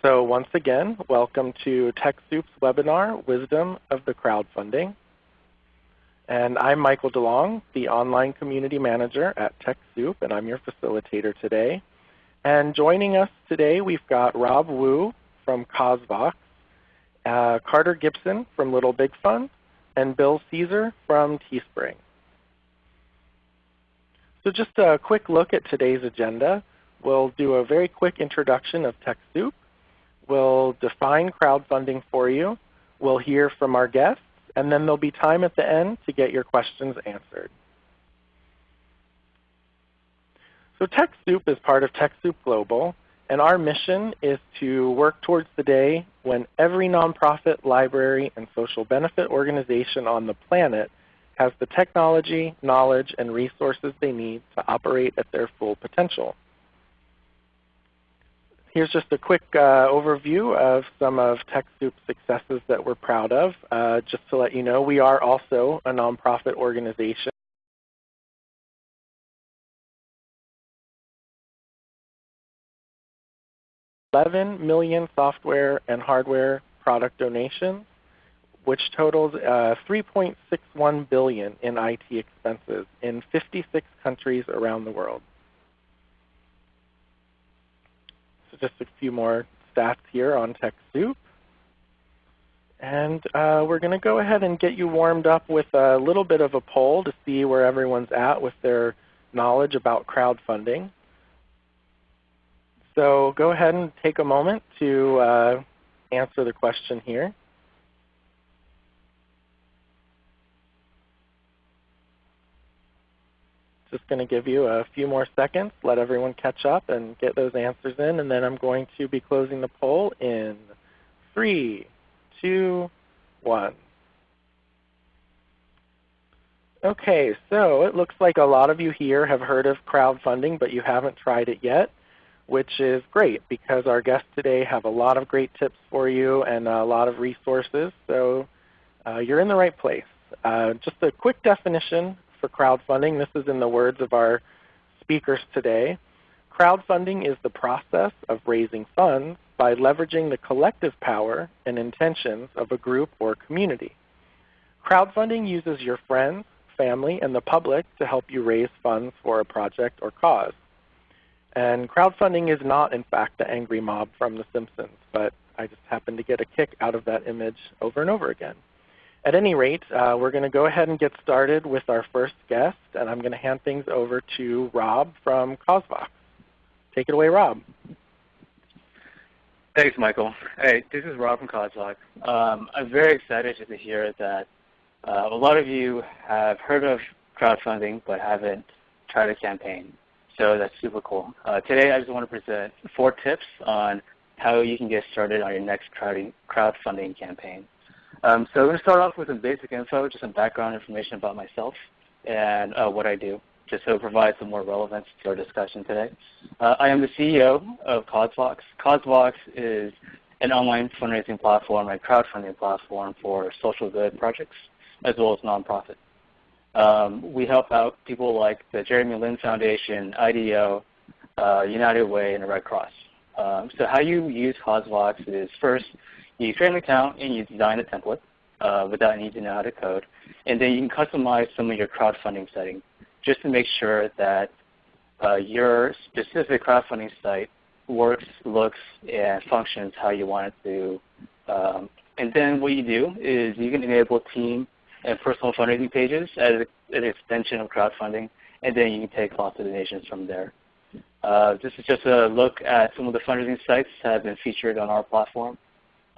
So once again, welcome to TechSoup's webinar, Wisdom of the Crowdfunding. And I'm Michael DeLong, the Online Community Manager at TechSoup, and I'm your facilitator today. And joining us today, we've got Rob Wu from CauseVox, uh, Carter Gibson from Little Big Fund, and Bill Caesar from Teespring. So just a quick look at today's agenda. We'll do a very quick introduction of TechSoup. We'll define crowdfunding for you. We'll hear from our guests, and then there'll be time at the end to get your questions answered. So TechSoup is part of TechSoup Global, and our mission is to work towards the day when every nonprofit, library, and social benefit organization on the planet has the technology, knowledge, and resources they need to operate at their full potential. Here's just a quick uh, overview of some of TechSoup's successes that we're proud of. Uh, just to let you know, we are also a nonprofit organization. Eleven million software and hardware product donations, which totals uh, 3.61 billion in IT expenses in 56 countries around the world. Just a few more stats here on TechSoup. And uh, we're going to go ahead and get you warmed up with a little bit of a poll to see where everyone's at with their knowledge about crowdfunding. So go ahead and take a moment to uh, answer the question here. Just going to give you a few more seconds, let everyone catch up and get those answers in, and then I'm going to be closing the poll in three, two, one. Okay, so it looks like a lot of you here have heard of crowdfunding, but you haven't tried it yet, which is great because our guests today have a lot of great tips for you and a lot of resources. So uh, you're in the right place. Uh, just a quick definition for crowdfunding. This is in the words of our speakers today. Crowdfunding is the process of raising funds by leveraging the collective power and intentions of a group or community. Crowdfunding uses your friends, family, and the public to help you raise funds for a project or cause. And crowdfunding is not in fact the angry mob from The Simpsons, but I just happen to get a kick out of that image over and over again. At any rate, uh, we're going to go ahead and get started with our first guest, and I'm going to hand things over to Rob from CauseVox. Take it away, Rob. Thanks, Michael. Hey, this is Rob from CauseVox. Um, I'm very excited to hear that uh, a lot of you have heard of crowdfunding but haven't tried a campaign. So that's super cool. Uh, today I just want to present four tips on how you can get started on your next crowdfunding campaign. Um, so I'm going to start off with some basic info, just some background information about myself and uh, what I do, just so it provides some more relevance to our discussion today. Uh, I am the CEO of CauseVox. CauseVox is an online fundraising platform and crowdfunding platform for social good projects as well as nonprofit. Um, we help out people like the Jeremy Lin Foundation, IDEO, uh, United Way, and the Red Cross. Um, so how you use CauseVox is first you create an account and you design a template uh, without needing to know how to code. And then you can customize some of your crowdfunding settings just to make sure that uh, your specific crowdfunding site works, looks, and functions how you want it to. Um, and then what you do is you can enable team and personal fundraising pages as an extension of crowdfunding, and then you can take lots of donations from there. Uh, this is just a look at some of the fundraising sites that have been featured on our platform.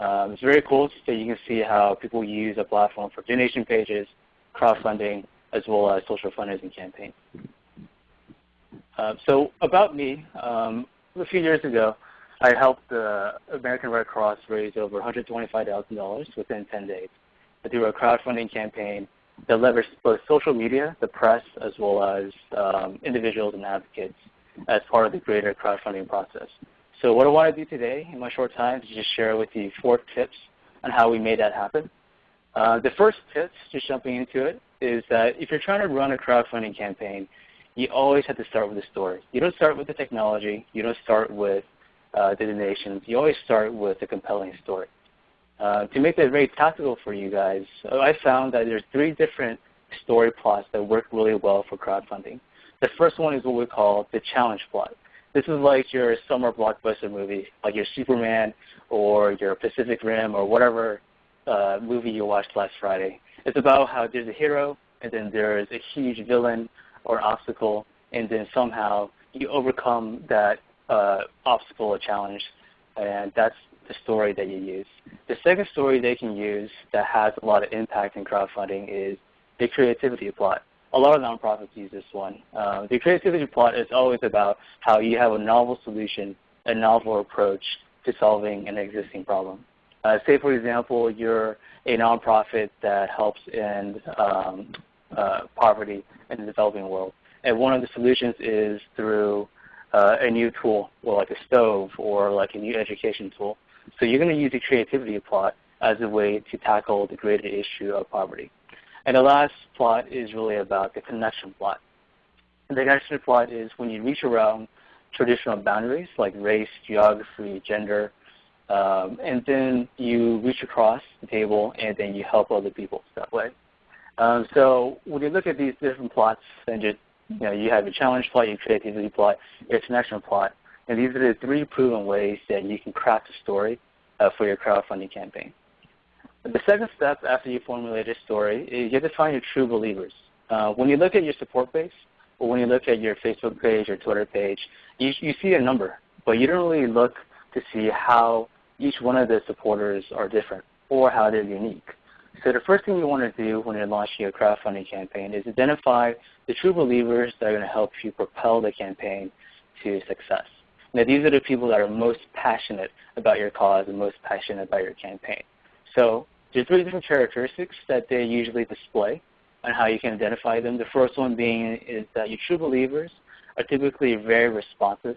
Um, it's very cool so you can see how people use a platform for donation pages, crowdfunding, as well as social fundraising campaigns. Uh, so about me, um, a few years ago, I helped the American Red Cross raise over $125,000 within 10 days through a crowdfunding campaign that leveraged both social media, the press, as well as um, individuals and advocates as part of the greater crowdfunding process. So what I want to do today in my short time is just share with you four tips on how we made that happen. Uh, the first tip, just jumping into it, is that if you're trying to run a crowdfunding campaign, you always have to start with the story. You don't start with the technology. You don't start with uh, the donations, you always start with a compelling story. Uh, to make that very tactical for you guys, I found that there's three different story plots that work really well for crowdfunding. The first one is what we call the challenge plot. This is like your summer blockbuster movie, like your Superman or your Pacific Rim or whatever uh, movie you watched last Friday. It's about how there's a hero and then there's a huge villain or obstacle, and then somehow you overcome that uh, obstacle or challenge, and that's the story that you use. The second story they can use that has a lot of impact in crowdfunding is the creativity plot. A lot of nonprofits use this one. Uh, the creativity plot is always about how you have a novel solution, a novel approach to solving an existing problem. Uh, say, for example, you're a nonprofit that helps end um, uh, poverty in the developing world. And one of the solutions is through uh, a new tool, or like a stove, or like a new education tool. So you're going to use the creativity plot as a way to tackle the greater issue of poverty. And the last plot is really about the connection plot. And the connection plot is when you reach around traditional boundaries like race, geography, gender, um, and then you reach across the table and then you help other people that way. Um, so when you look at these different plots, and just you know, you have your challenge plot, your creativity plot, your connection plot, and these are the three proven ways that you can craft a story uh, for your crowdfunding campaign. The second step after you formulate a story is you have to find your true believers. Uh, when you look at your support base, or when you look at your Facebook page or Twitter page, you, you see a number, but you don't really look to see how each one of the supporters are different or how they're unique. So the first thing you want to do when you're launching a crowdfunding campaign is identify the true believers that are going to help you propel the campaign to success. Now these are the people that are most passionate about your cause and most passionate about your campaign. So there's three different characteristics that they usually display and how you can identify them. The first one being is that your true believers are typically very responsive.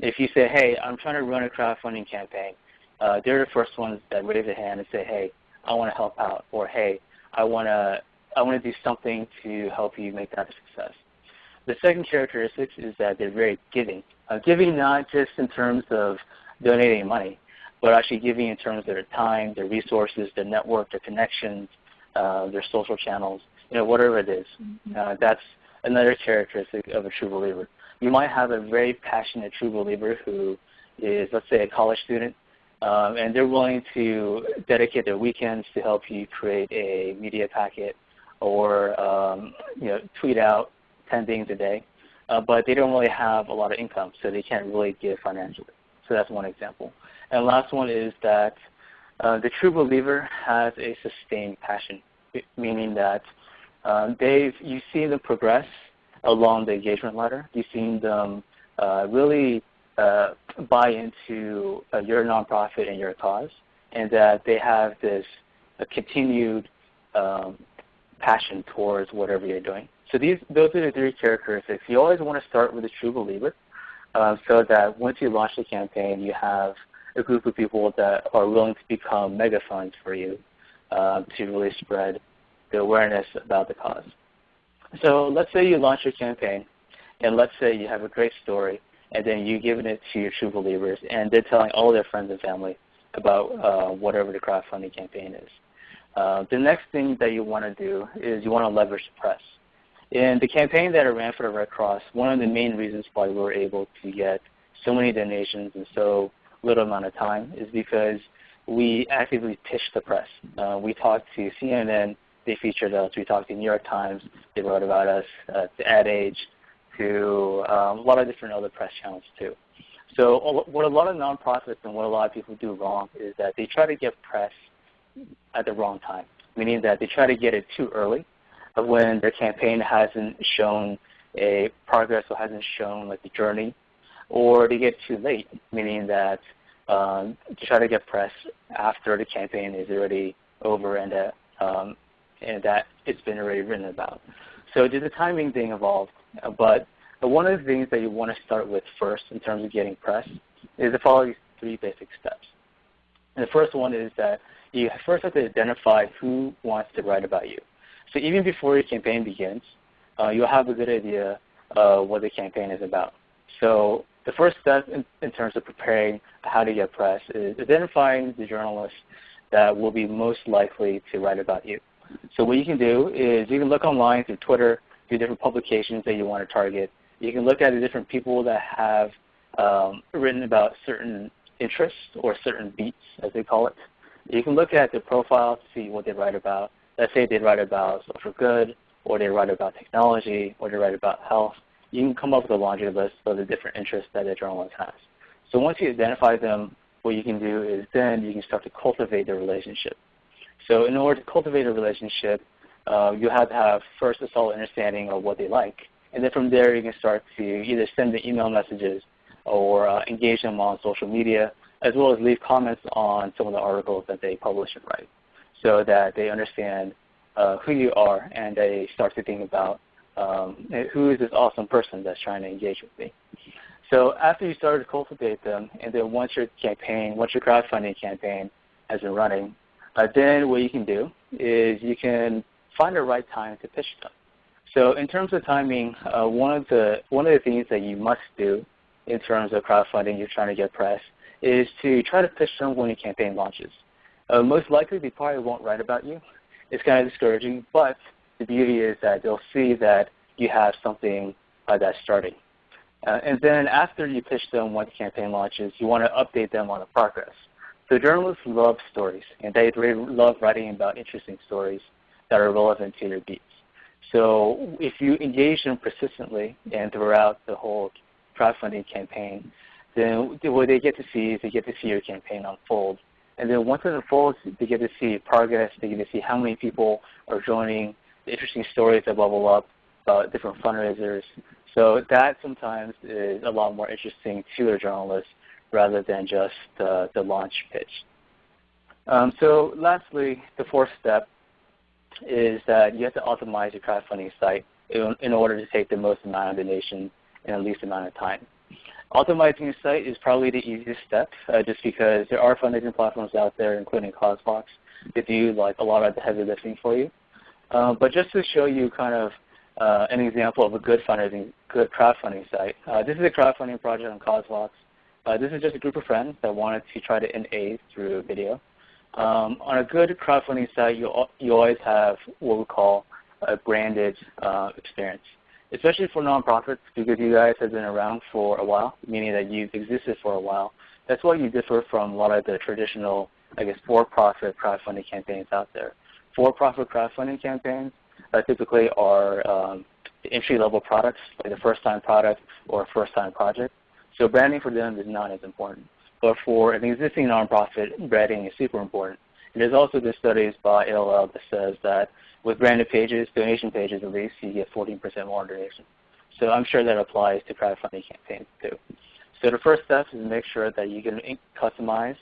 If you say, hey, I'm trying to run a crowdfunding campaign, uh, they're the first ones that raise a hand and say, hey, I want to help out, or hey, I want to I want to do something to help you make that a success. The second characteristic is that they're very giving. Uh, giving not just in terms of donating money, but actually giving in terms of their time, their resources, their network, their connections, uh, their social channels, you know, whatever it is. Mm-hmm. Uh, that's another characteristic of a true believer. You might have a very passionate true believer who is, let's say, a college student, um, and they're willing to dedicate their weekends to help you create a media packet or um, you know, tweet out 10 things a day. Uh, but they don't really have a lot of income, so they can't really give financially. So that's one example. And last one is that uh, the true believer has a sustained passion, meaning that um, they've, you've seen them progress along the engagement ladder. You've seen them uh, really uh, buy into uh, your nonprofit and your cause, and that they have this continued um, passion towards whatever you're doing. So these, those are the three characteristics. You always want to start with a true believer, uh, so that once you launch the campaign, you have a group of people that are willing to become mega funds for you uh, to really spread the awareness about the cause. So let's say you launch your campaign, and let's say you have a great story, and then you giving it to your true believers, and they're telling all their friends and family about uh, whatever the crowdfunding campaign is. Uh, the next thing that you want to do is you want to leverage the press. In the campaign that I ran for the Red Cross, one of the main reasons why we were able to get so many donations and so little amount of time is because we actively pitched the press. Uh, we talked to CNN, they featured us. We talked to New York Times, they wrote about us, uh, to Ad Age, to um, a lot of different other press channels too. So what a lot of nonprofits and what a lot of people do wrong is that they try to get press at the wrong time, meaning that they try to get it too early when their campaign hasn't shown a progress or hasn't shown like the journey, or they get too late, meaning that um, to try to get press after the campaign is already over and that, um, and that it's been already written about. So there's a timing thing involved, but one of the things that you want to start with first in terms of getting press is to follow these three basic steps. And the first one is that you first have to identify who wants to write about you. So even before your campaign begins, uh, you'll have a good idea of what the campaign is about. So the first step in, in terms of preparing how to get press is identifying the journalists that will be most likely to write about you. So what you can do is you can look online through Twitter, through different publications that you want to target. You can look at the different people that have um, written about certain interests or certain beats, as they call it. You can look at their profile to see what they write about. Let's say they write about social good, or they write about technology, or they write about health. You can come up with a laundry list of the different interests that a journalist has. So once you identify them, what you can do is then you can start to cultivate the relationship. So in order to cultivate a relationship, uh, you have to have first a solid understanding of what they like. And then from there you can start to either send the email messages or uh, engage them on social media, as well as leave comments on some of the articles that they publish and write so that they understand uh, who you are and they start to think about um, who is this awesome person that's trying to engage with me. So after you start to cultivate them, and then once your campaign, once your crowdfunding campaign has been running, uh, then what you can do is you can find the right time to pitch them. So in terms of timing, uh, one of the one of the things that you must do in terms of crowdfunding, you're trying to get press, is to try to pitch them when your campaign launches. Uh, most likely, they probably won't write about you. It's kind of discouraging, but the beauty is that they'll see that you have something uh, that's starting. Uh, and then after you pitch them once the campaign launches, you want to update them on the progress. So journalists love stories, and they really love writing about interesting stories that are relevant to their beats. So if you engage them persistently and throughout the whole crowdfunding campaign, then what they get to see is they get to see your campaign unfold. And then once it unfolds, they get to see progress. They get to see how many people are joining, interesting stories that bubble up about different fundraisers. So that sometimes is a lot more interesting to a journalist rather than just uh, the launch pitch. Um, so lastly, the fourth step is that you have to optimize your crowdfunding site in, in order to take the most amount of donations in the least amount of time. Optimizing your site is probably the easiest step uh, just because there are fundraising platforms out there, including CauseVox, that do like a lot of the heavy lifting for you. Uh, but just to show you kind of uh, an example of a good fundraising, good crowdfunding site, uh, this is a crowdfunding project on CauseVox. Uh, this is just a group of friends that wanted to try to end AIDS through video. Um, on a good crowdfunding site, you, you always have what we call a branded uh, experience especially for nonprofits because you guys have been around for a while, meaning that you've existed for a while. That's why you differ from a lot of the traditional, I guess, for-profit crowdfunding campaigns out there. For-profit crowdfunding campaigns uh, typically are um, entry-level products, like a first-time product or first-time project. So branding for them is not as important. But for an existing nonprofit, branding is super important. And there's also the studies by ALL that says that with branded pages, donation pages at least, you get 14% more donations. So I'm sure that applies to crowdfunding campaigns too. So the first step is to make sure that you can customize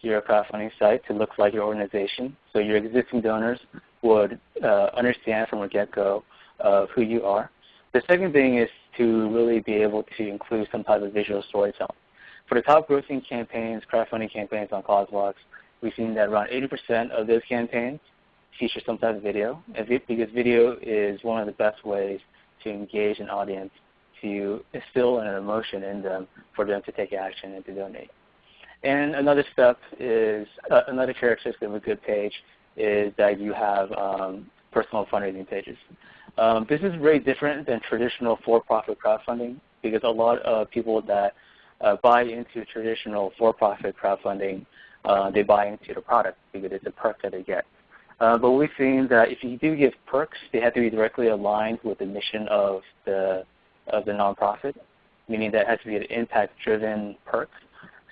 your crowdfunding site to look like your organization. So your existing donors would uh, understand from the get-go of who you are. The second thing is to really be able to include some type of visual storytelling. For the top grossing campaigns, crowdfunding campaigns on CauseVox, we've seen that around 80% of those campaigns feature some type of video, because video is one of the best ways to engage an audience, to instill an emotion in them for them to take action and to donate. And another step is, uh, another characteristic of a good page is that you have um, personal fundraising pages. Um, this is very different than traditional for-profit crowdfunding because a lot of people that uh, buy into traditional for-profit crowdfunding, uh, they buy into the product because it's a perk that they get. Uh, but we've seen that if you do give perks, they have to be directly aligned with the mission of the of the nonprofit, meaning that it has to be an impact-driven perk.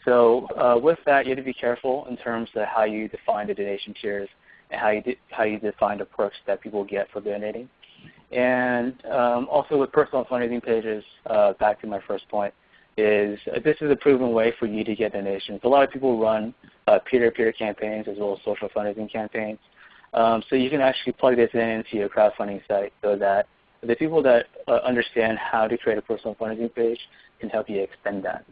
So uh, with that, you have to be careful in terms of how you define the donation tiers and how you how you define the perks that people get for donating. And um, also with personal fundraising pages, uh, back to my first point, is uh, this is a proven way for you to get donations. A lot of people run uh, peer-to-peer -peer campaigns as well as social fundraising campaigns. Um, so you can actually plug this in into your crowdfunding site so that the people that uh, understand how to create a personal fundraising page can help you extend that.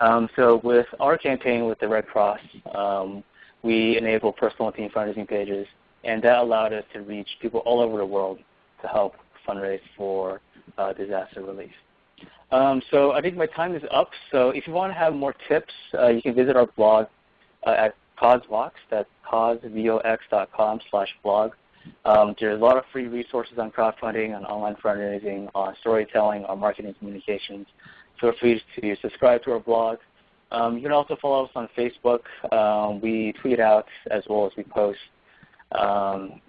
Um, so with our campaign with the Red Cross, um, we enable personal team fundraising pages, and that allowed us to reach people all over the world to help fundraise for uh, disaster relief. Um, so I think my time is up. So if you want to have more tips, uh, you can visit our blog uh, at CauseVox. That's causevox.com slash blog. Um, there's a lot of free resources on crowdfunding, on online fundraising, on storytelling, on marketing communications. Feel free to subscribe to our blog. Um, you can also follow us on Facebook. Um, we tweet out as well as we post um,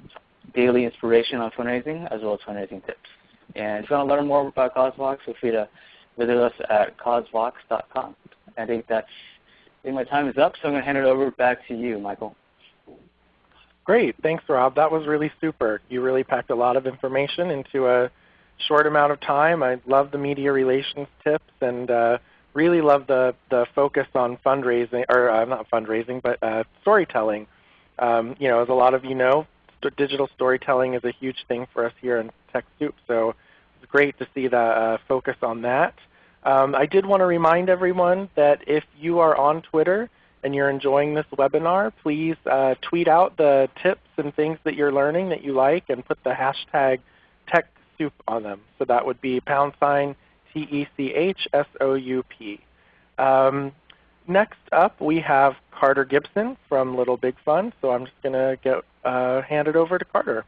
daily inspiration on fundraising as well as fundraising tips. And if you want to learn more about CauseVox, feel free to visit us at causevox.com. I think that's I think my time is up, so I'm going to hand it over back to you, Michael. Great. Thanks, Rob. That was really super. You really packed a lot of information into a short amount of time. I love the media relations tips and uh, really love the, the focus on fundraising, or uh, not fundraising, but uh, storytelling. Um, you know, as a lot of you know, st digital storytelling is a huge thing for us here in TechSoup, so it's great to see the uh, focus on that. Um, I did want to remind everyone that if you are on Twitter, and you're enjoying this webinar, please uh, tweet out the tips and things that you're learning that you like and put the hashtag TechSoup on them. So that would be pound sign T-E-C-H-S-O-U-P. Um, next up we have Carter Gibson from Little Big Fund. So I'm just going to get uh, hand it over to Carter.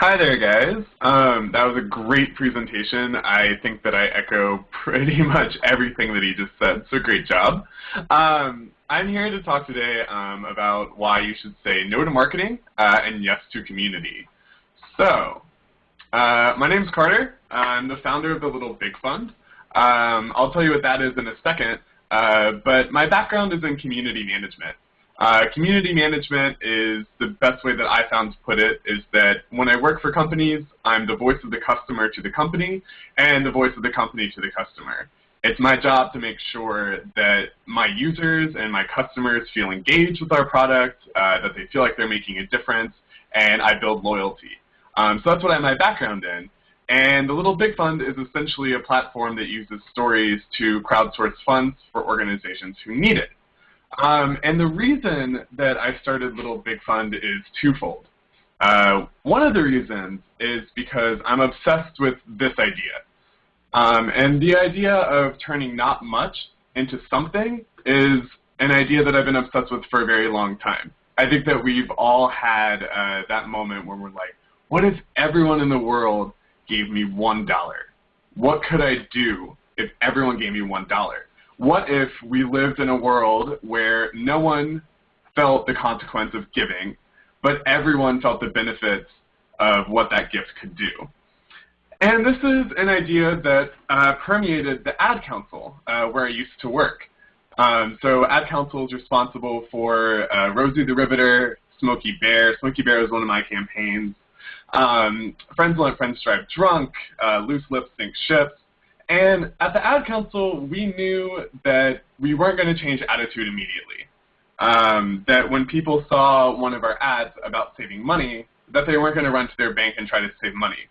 Hi there, guys. Um, that was a great presentation. I think that I echo pretty much everything that he just said, so great job. Um, I'm here to talk today um, about why you should say no to marketing uh, and yes to community. So, uh, my name is Carter. I'm the founder of the Little Big Fund. Um, I'll tell you what that is in a second, uh, but my background is in community management. Uh, community management is the best way that I found to put it is that when I work for companies, I'm the voice of the customer to the company and the voice of the company to the customer. It's my job to make sure that my users and my customers feel engaged with our product, uh, that they feel like they're making a difference, and I build loyalty. Um, so that's what I have my background in. And the Little Big Fund is essentially a platform that uses stories to crowdsource funds for organizations who need it. Um, and the reason that I started Little Big Fund is twofold. Uh, one of the reasons is because I'm obsessed with this idea. Um, and the idea of turning not much into something is an idea that I've been obsessed with for a very long time. I think that we've all had uh, that moment where we're like, what if everyone in the world gave me $1? What could I do if everyone gave me $1? What if we lived in a world where no one felt the consequence of giving, but everyone felt the benefits of what that gift could do? And this is an idea that uh, permeated the Ad Council, uh, where I used to work. Um, so Ad Council is responsible for uh, Rosie the Riveter, Smokey Bear. Smokey Bear is one of my campaigns. Um, Friends Let Friends Drive Drunk, uh, Loose Lips Sink Ships, and at the Ad Council, we knew that we weren't going to change attitude immediately. Um, that when people saw one of our ads about saving money, that they weren't going to run to their bank and try to save money.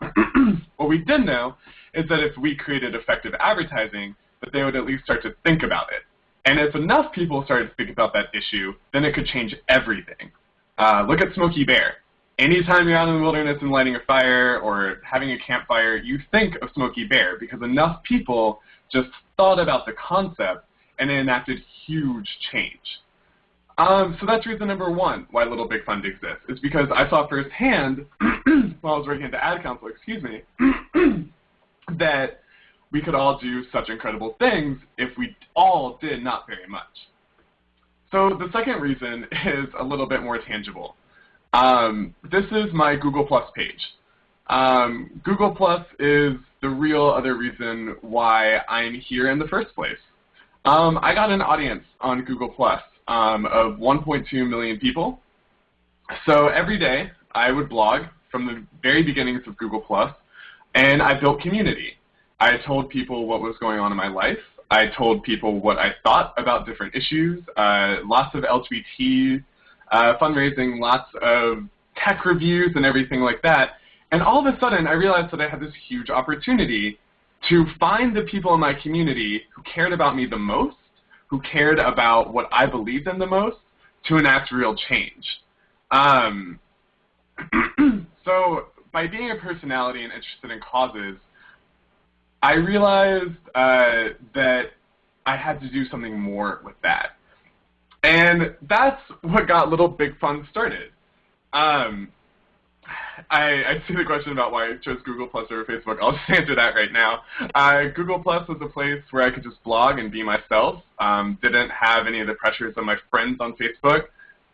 what we did know is that if we created effective advertising, that they would at least start to think about it. And if enough people started to think about that issue, then it could change everything. Uh, look at Smokey Bear anytime you're out in the wilderness and lighting a fire or having a campfire, you think of Smokey Bear because enough people just thought about the concept and it enacted huge change. Um, so that's reason number one why Little Big Fund exists, is because I saw firsthand, while I was working at the Ad Council, excuse me, that we could all do such incredible things if we all did not very much. So the second reason is a little bit more tangible. Um, this is my Google Plus page. Um, Google Plus is the real other reason why I'm here in the first place. Um, I got an audience on Google Plus um, of 1.2 million people. So every day I would blog from the very beginnings of Google Plus, and I built community. I told people what was going on in my life. I told people what I thought about different issues, uh, lots of LGBT uh, fundraising, lots of tech reviews and everything like that. And all of a sudden, I realized that I had this huge opportunity to find the people in my community who cared about me the most, who cared about what I believed in the most, to enact real change. Um, so by being a personality and interested in causes, I realized uh, that I had to do something more with that. And that's what got Little Big Fund started. Um, I, I see the question about why I chose Google Plus over Facebook. I'll just answer that right now. Uh, Google Plus was a place where I could just blog and be myself. Um, didn't have any of the pressures of my friends on Facebook.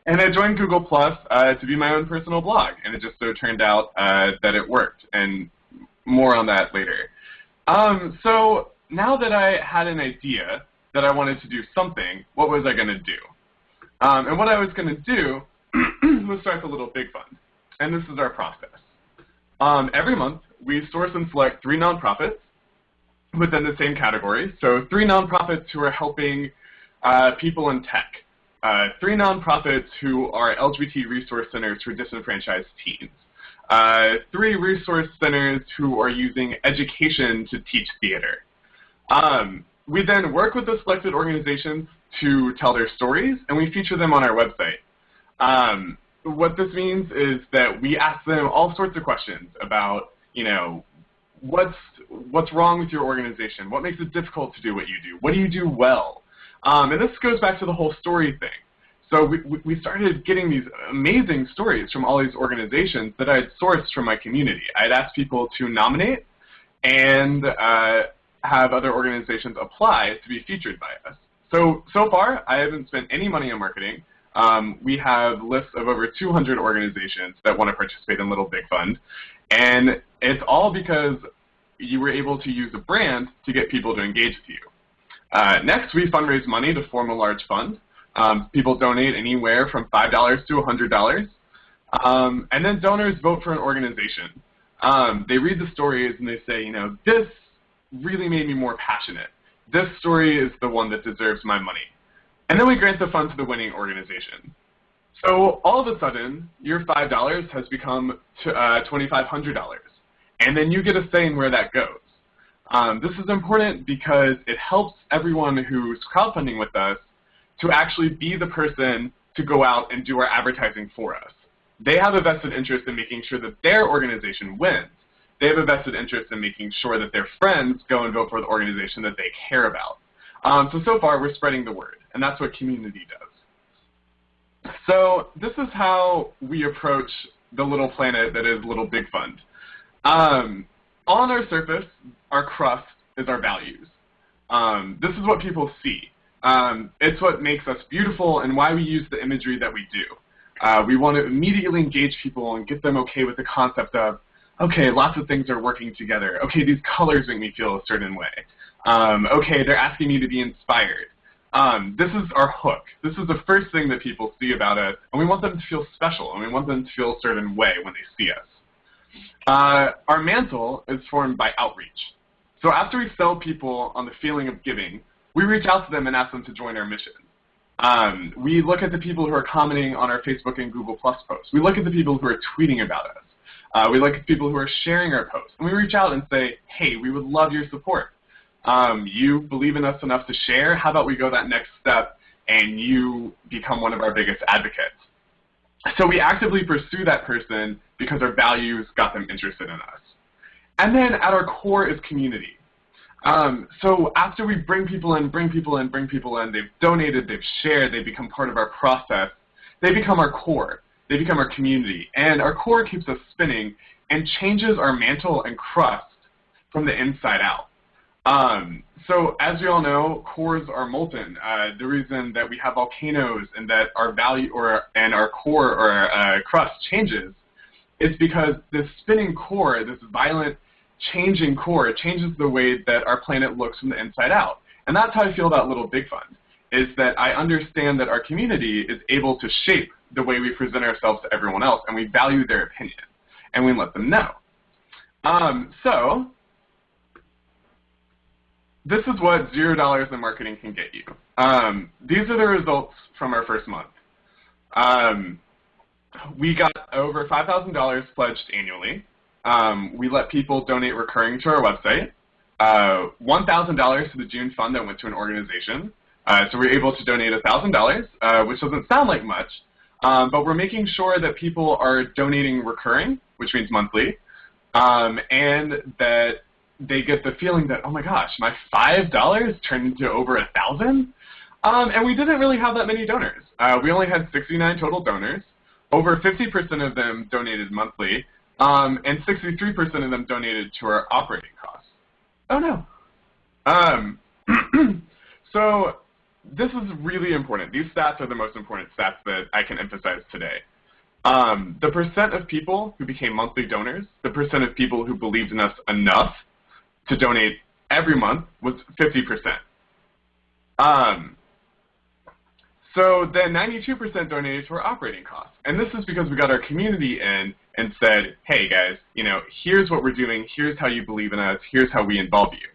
And I joined Google Plus uh, to be my own personal blog. And it just so turned out uh, that it worked. And more on that later. Um, so now that I had an idea that I wanted to do something, what was I going to do? Um, and what I was going to do was start the Little Big Fund and this is our process. Um, every month, we source and select three nonprofits within the same category. So three nonprofits who are helping uh, people in tech. Uh, three nonprofits who are LGBT resource centers for disenfranchised teens. Uh, three resource centers who are using education to teach theater. Um, we then work with the selected organizations to tell their stories, and we feature them on our website. Um, what this means is that we ask them all sorts of questions about, you know, what's what's wrong with your organization? What makes it difficult to do what you do? What do you do well? Um, and this goes back to the whole story thing. So we, we started getting these amazing stories from all these organizations that I had sourced from my community. I had asked people to nominate and uh, have other organizations apply to be featured by us. So, so far, I haven't spent any money on marketing. Um, we have lists of over 200 organizations that want to participate in Little Big Fund. And it's all because you were able to use a brand to get people to engage with you. Uh, next, we fundraise money to form a large fund. Um, people donate anywhere from $5 to $100. Um, and then donors vote for an organization. Um, they read the stories and they say, you know, this really made me more passionate. This story is the one that deserves my money. And then we grant the fund to the winning organization. So all of a sudden, your $5 has become uh, $2,500. And then you get a say in where that goes. Um, this is important because it helps everyone who's crowdfunding with us to actually be the person to go out and do our advertising for us. They have a vested interest in making sure that their organization wins. They have a vested interest in making sure that their friends go and vote for the organization that they care about. Um, so, so far, we're spreading the word and that's what community does. So this is how we approach the little planet that is Little Big Fund. Um, on our surface, our crust is our values. Um, this is what people see. Um, it's what makes us beautiful and why we use the imagery that we do. Uh, we want to immediately engage people and get them okay with the concept of, okay, lots of things are working together. Okay, these colors make me feel a certain way. Um, okay, they're asking me to be inspired. Um, this is our hook. This is the first thing that people see about us, and we want them to feel special, and we want them to feel a certain way when they see us. Uh, our mantle is formed by outreach. So after we sell people on the feeling of giving, we reach out to them and ask them to join our mission. Um, we look at the people who are commenting on our Facebook and Google Plus posts. We look at the people who are tweeting about us. Uh, we look at people who are sharing our posts. And we reach out and say, hey, we would love your support um, you believe in us enough to share, how about we go that next step and you become one of our biggest advocates? So we actively pursue that person because our values got them interested in us. And then at our core is community. Um, so after we bring people in, bring people in, bring people in, they've donated, they've shared, they become part of our process, they become our core. They become our community. And our core keeps us spinning and changes our mantle and crust from the inside out. Um, so as you all know, cores are molten. Uh, the reason that we have volcanoes and that our value or and our core or uh, crust changes is because this spinning core, this violent changing core, changes the way that our planet looks from the inside out. And that's how I feel about Little Big Fund, is that I understand that our community is able to shape the way we present ourselves to everyone else, and we value their opinion, and we let them know. Um, so this is what zero dollars in marketing can get you. Um, these are the results from our first month. Um, we got over $5,000 pledged annually. Um, we let people donate recurring to our website. Uh, $1,000 to the June fund that went to an organization. Uh, so we are able to donate $1,000, uh, which doesn't sound like much, um, but we're making sure that people are donating recurring, which means monthly, um, and that they get the feeling that, oh my gosh, my $5 turned into over a 1000 um, and we didn't really have that many donors. Uh, we only had 69 total donors. Over 50% of them donated monthly, um, and 63% of them donated to our operating costs. Oh no. Um, so this is really important. These stats are the most important stats that I can emphasize today. Um, the percent of people who became monthly donors, the percent of people who believed in us enough to donate every month was 50%. Um, so then 92% donated to our operating costs. And this is because we got our community in and said, hey guys, you know, here's what we're doing, here's how you believe in us, here's how we involve you.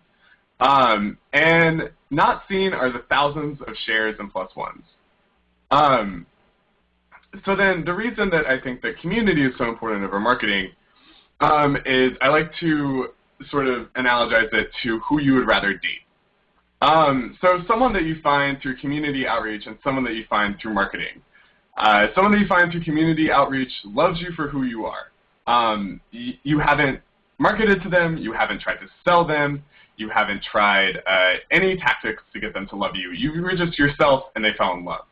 Um, and not seen are the thousands of shares and plus ones. Um, so then the reason that I think that community is so important over marketing um, is I like to sort of analogize it to who you would rather date. Um, so someone that you find through community outreach and someone that you find through marketing. Uh, someone that you find through community outreach loves you for who you are. Um, you haven't marketed to them, you haven't tried to sell them, you haven't tried uh, any tactics to get them to love you. You were just yourself and they fell in love.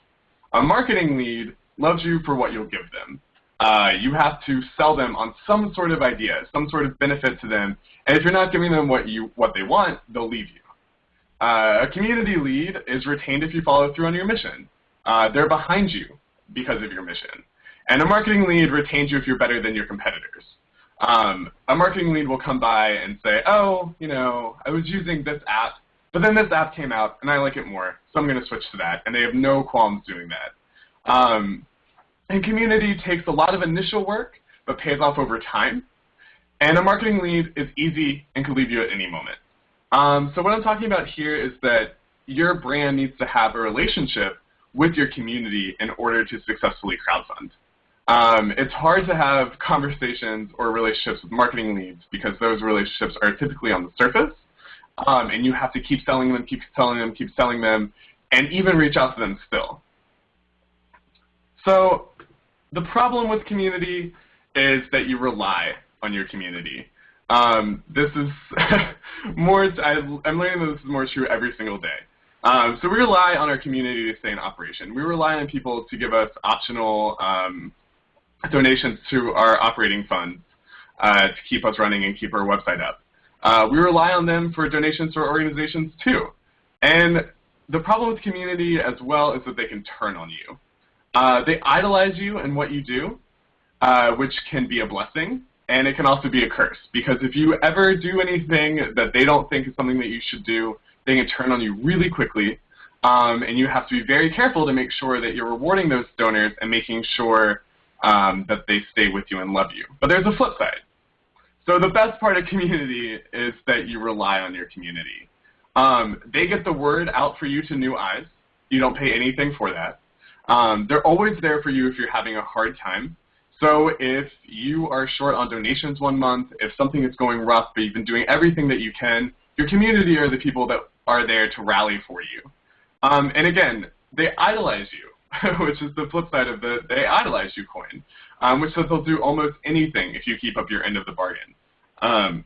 A marketing lead loves you for what you'll give them. Uh, you have to sell them on some sort of idea, some sort of benefit to them, and if you're not giving them what you what they want, they'll leave you. Uh, a community lead is retained if you follow through on your mission. Uh, they're behind you because of your mission. And a marketing lead retains you if you're better than your competitors. Um, a marketing lead will come by and say, oh, you know, I was using this app, but then this app came out and I like it more, so I'm going to switch to that. And they have no qualms doing that. Um, and community takes a lot of initial work, but pays off over time. And a marketing lead is easy and can leave you at any moment. Um, so what I'm talking about here is that your brand needs to have a relationship with your community in order to successfully crowdfund. Um, it's hard to have conversations or relationships with marketing leads because those relationships are typically on the surface, um, and you have to keep selling them, keep selling them, keep selling them, and even reach out to them still. So the problem with community is that you rely on your community. Um, this is more, I, am learning that this is more true every single day. Um, so we rely on our community to stay in operation. We rely on people to give us optional um, donations to our operating funds uh, to keep us running and keep our website up. Uh, we rely on them for donations to our organizations too. And the problem with community as well is that they can turn on you. Uh, they idolize you and what you do, uh, which can be a blessing, and it can also be a curse because if you ever do anything that they don't think is something that you should do, they can turn on you really quickly. Um, and you have to be very careful to make sure that you're rewarding those donors and making sure um, that they stay with you and love you. But there's a flip side. So the best part of community is that you rely on your community. Um, they get the word out for you to new eyes. You don't pay anything for that. Um, they're always there for you if you're having a hard time. So if you are short on donations one month, if something is going rough, but you've been doing everything that you can, your community are the people that are there to rally for you. Um, and again, they idolize you, which is the flip side of the they idolize you coin, um, which says they'll do almost anything if you keep up your end of the bargain. Um,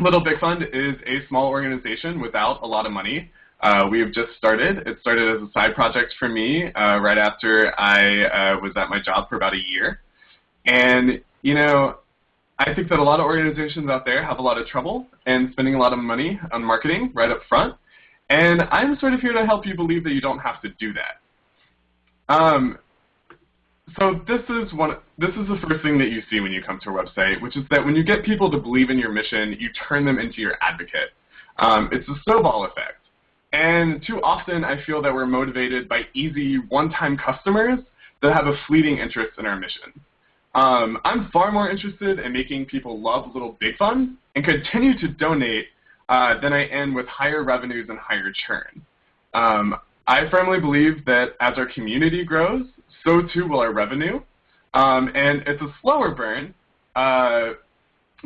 Little Big Fund is a small organization without a lot of money. Uh, we have just started. It started as a side project for me uh, right after I uh, was at my job for about a year. And, you know, I think that a lot of organizations out there have a lot of trouble and spending a lot of money on marketing right up front. And I'm sort of here to help you believe that you don't have to do that. Um, so this is one. This is the first thing that you see when you come to a website, which is that when you get people to believe in your mission, you turn them into your advocate. Um, it's a snowball effect. And too often, I feel that we're motivated by easy, one-time customers that have a fleeting interest in our mission. Um, I'm far more interested in making people love Little Big Fund and continue to donate uh, than I am with higher revenues and higher churn. Um, I firmly believe that as our community grows, so too will our revenue. Um, and it's a slower burn, uh,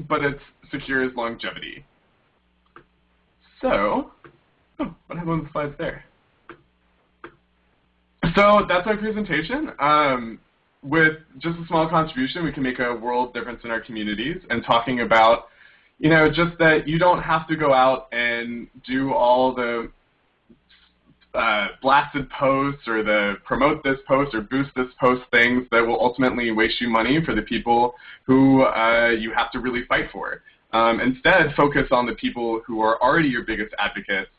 but it secures longevity. So, oh, what happened on the slides there? So that's my presentation. Um, with just a small contribution, we can make a world difference in our communities and talking about, you know, just that you don't have to go out and do all the uh, blasted posts or the promote this post or boost this post things that will ultimately waste you money for the people who uh, you have to really fight for. Um, instead, focus on the people who are already your biggest advocates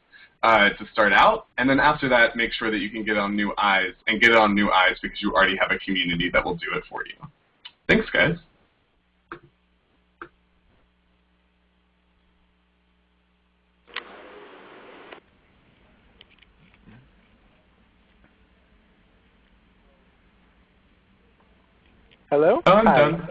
uh, to start out, and then after that, make sure that you can get on new eyes, and get it on new eyes because you already have a community that will do it for you. Thanks, guys. Hello? Oh, I'm Hi. done.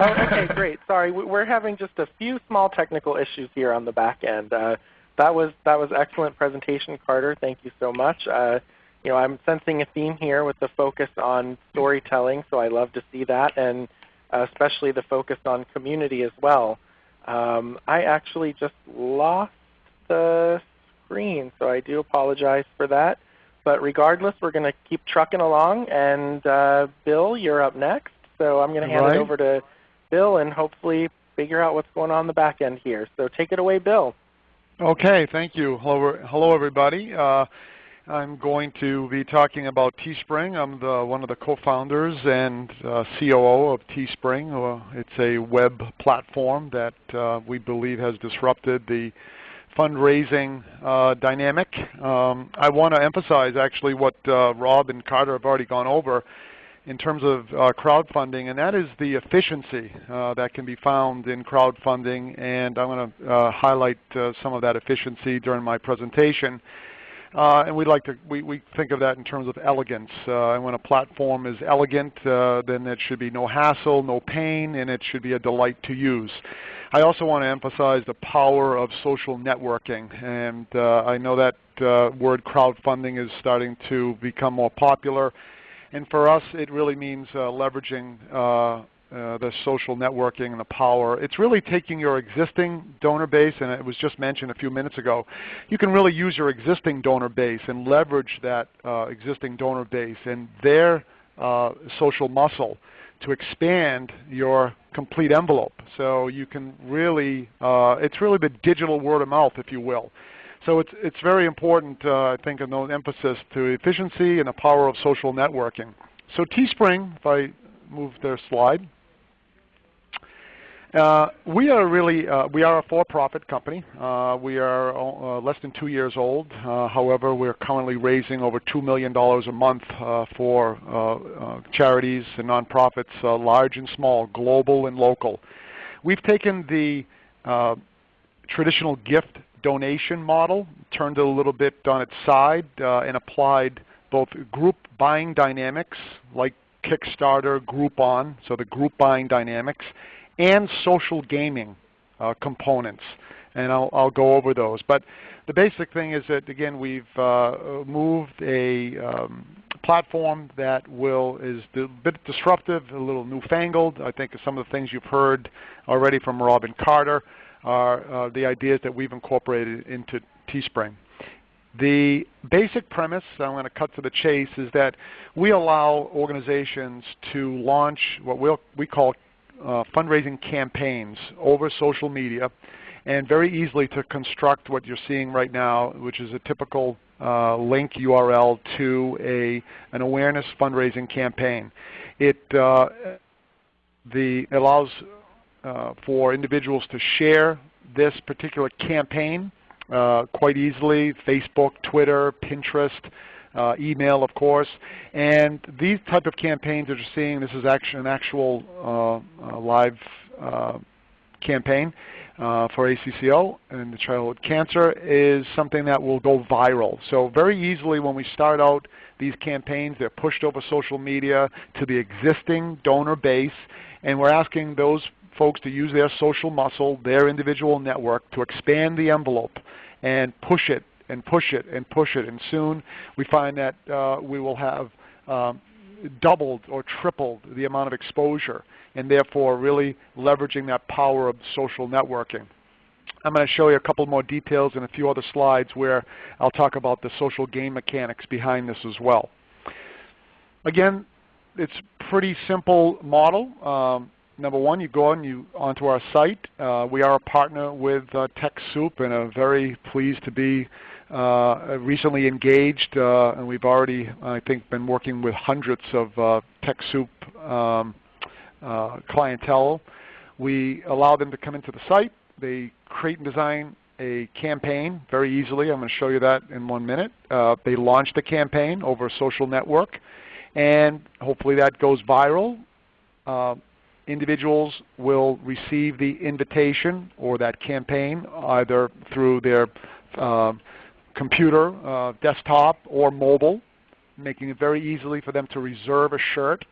Oh, okay, great. Sorry, we- we're having just a few small technical issues here on the back end. Uh, that was that was excellent presentation, Carter. Thank you so much. Uh, you know, I'm sensing a theme here with the focus on storytelling, so I love to see that, and especially the focus on community as well. Um, I actually just lost the screen, so I do apologize for that. But regardless, we're going to keep trucking along, and uh, Bill, you're up next. So I'm going to hand Right. it over to Bill and hopefully figure out what's going on in the back end here. So take it away, Bill. Okay, thank you. Hello, hello everybody. Uh, I'm going to be talking about Teespring. I'm the, one of the co-founders and uh, COO of Teespring. Uh, it's a web platform that uh, we believe has disrupted the fundraising uh, dynamic. Um, I want to emphasize actually what uh, Rob and Carter have already gone over in terms of uh, crowdfunding, and that is the efficiency uh, that can be found in crowdfunding, and I'm going to uh, highlight uh, some of that efficiency during my presentation. Uh, and we like to we, we think of that in terms of elegance. Uh, and when a platform is elegant, then it should be no hassle, no pain, and it should be a delight to use. I also want to emphasize the power of social networking, and I know that word crowdfunding is starting to become more popular. And for us, it really means uh, leveraging uh, uh, the social networking and the power. It's really taking your existing donor base, and it was just mentioned a few minutes ago. You can really use your existing donor base and leverage that uh, existing donor base and their uh, social muscle to expand your complete envelope. So you can really, uh, it's really the digital word of mouth, if you will. So it's, it's very important, uh, I think, in the emphasis to efficiency and the power of social networking. So Teespring, if I move their slide, uh, we are really, uh, we are a for-profit company. Uh, we are uh, less than two years old. Uh, however, we're currently raising over $2 million a month uh, for charities and nonprofits, large and small, global and local. We've taken the traditional gift donation model, turned it a little bit on its side, and applied both group buying dynamics like Kickstarter, Groupon, so the group buying dynamics, and social gaming uh, components. And I'll, I'll, go over those. But the basic thing is that, again, we've uh, moved a um, platform that will is a bit disruptive, a little newfangled. I think some of the things you've heard already from Robin Carter are uh, the ideas that we've incorporated into Teespring. The basic premise, I'm going to cut to the chase, is that we allow organizations to launch what we'll, we call uh, fundraising campaigns over social media and very easily to construct what you're seeing right now, which is a typical uh, link URL to a, an awareness fundraising campaign. It uh, the, allows uh, for individuals to share this particular campaign uh, quite easily, Facebook, Twitter, Pinterest, uh, email, of course. And these type of campaigns that you're seeing, this is actually an actual uh, uh, live uh, campaign for ACCO and the childhood cancer is something that will go viral. So very easily when we start out these campaigns, they're pushed over social media to the existing donor base, and we're asking those folks to use their social muscle, their individual network, to expand the envelope and push it and push it and push it. And soon we find that uh, we will have um, doubled or tripled the amount of exposure and therefore really leveraging that power of social networking. I'm going to show you a couple more details and a few other slides where I'll talk about the social game mechanics behind this as well. Again, it's pretty simple model. Um, number one, you go on you onto our site. Uh, we are a partner with uh, TechSoup and are very pleased to be uh, recently engaged, uh, and we've already, I think, been working with hundreds of uh, TechSoup um, uh, clientele. We allow them to come into the site. They create and design a campaign very easily. I'm going to show you that in one minute. They launch the campaign over a social network, and hopefully that goes viral. Individuals will receive the invitation or that campaign either through their uh, computer, uh, desktop, or mobile, making it very easily for them to reserve a shirt.